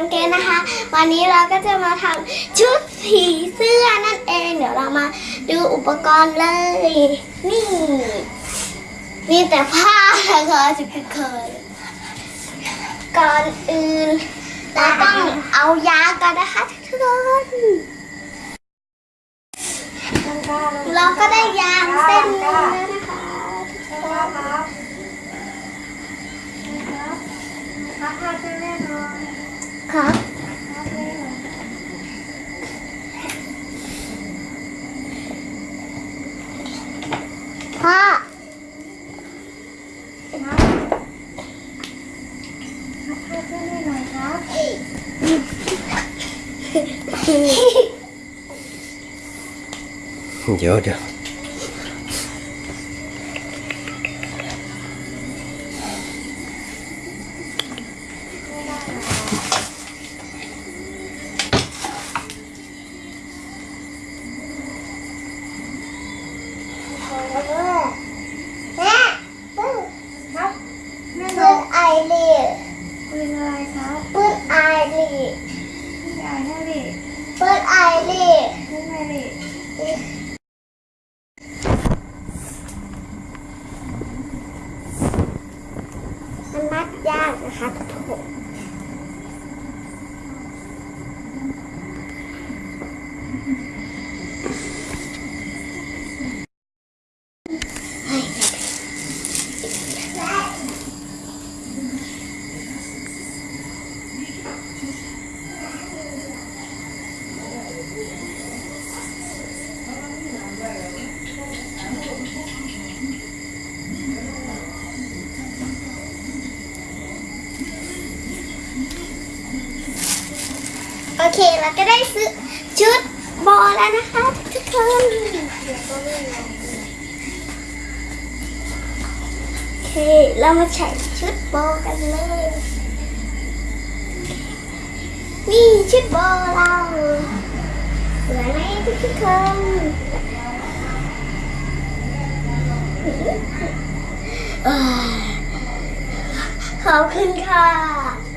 น้องเกดนะคะ วันนี้เราก็จะมาทำชุดผีเสื้อนั่นเอง เดี๋ยวเรามาดูอุปกรณ์เลย นี่ มีแต่ผ้านะคะจะเคยๆก่อนอื่นเราต้องเอายากันนะคะทุกคนเราก็ได้ยางเส้นหนึงแล้วนะคะครับครับครับพาช่วยแม่หน่ อย ครับ ครับแม่หน่อย พ่อ ครับครับพาช่วยแม่หน่อยครับ เดี๋ยวเดี๋ยว แม่ปื้ครับแม่หปื้น่อยไอรีปืนอะไรครับปื้ไอรีพี่ใหญ่ให้ดิปื้ไอรีให้แม่ดิมันมัดยากนะคะทุกค โอเคเราก็ได้ซื้อชุดบอแล้วนะคะทุกคนโอเคเรามาใส่ชุดบอกันเลยนี่ชุดบอเราสวยไหมทุกคนเอ้ยขอบคุณค่ะ